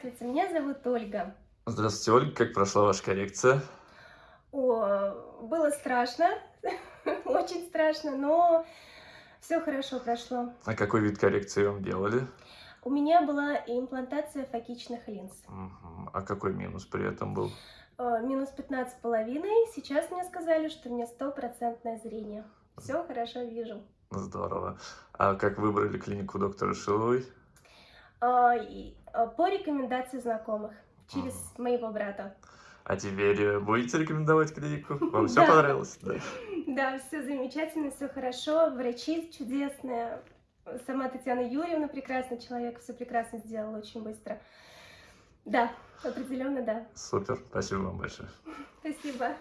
Здравствуйте, меня зовут Ольга. Здравствуйте, Ольга. Как прошла ваша коррекция? О, было страшно, очень страшно, но все хорошо прошло. А какой вид коррекции вам делали? У меня была имплантация фокичных линз. Мгм. А какой минус при этом был? Э, Минус 15 с половиной. Сейчас мне сказали, что у меня стопроцентное зрение. Все хорошо вижу. Здорово. А как выбрали клинику доктора Шиловой? А, а, По рекомендации знакомых, через моего брата. А теперь э, будете рекомендовать клинику? Вам все понравилось? Да. Да, все замечательно, все хорошо. Врачи чудесные. Сама Татьяна Юрьевна прекрасный человек, все прекрасно сделала очень быстро. Да, определенно да. Супер. Спасибо вам большое. Спасибо.